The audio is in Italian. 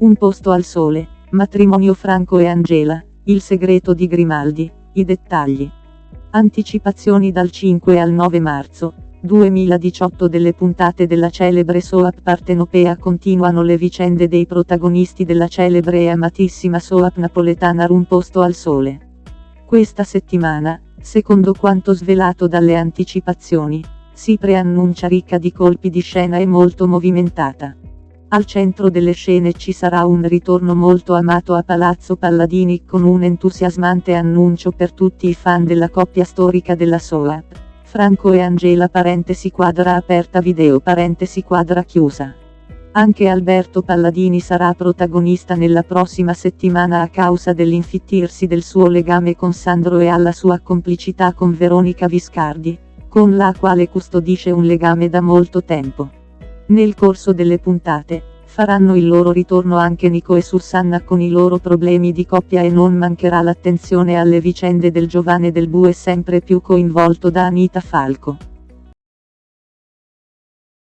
Un posto al sole, matrimonio Franco e Angela, il segreto di Grimaldi, i dettagli. Anticipazioni dal 5 al 9 marzo, 2018 delle puntate della celebre soap partenopea continuano le vicende dei protagonisti della celebre e amatissima soap napoletana Un posto al sole. Questa settimana, secondo quanto svelato dalle anticipazioni, si preannuncia ricca di colpi di scena e molto movimentata. Al centro delle scene ci sarà un ritorno molto amato a Palazzo Palladini con un entusiasmante annuncio per tutti i fan della coppia storica della soap. Franco e Angela parentesi quadra aperta video parentesi quadra chiusa. Anche Alberto Palladini sarà protagonista nella prossima settimana a causa dell'infittirsi del suo legame con Sandro e alla sua complicità con Veronica Viscardi, con la quale custodisce un legame da molto tempo. Nel corso delle puntate, faranno il loro ritorno anche Nico e Susanna con i loro problemi di coppia e non mancherà l'attenzione alle vicende del giovane del bue sempre più coinvolto da Anita Falco.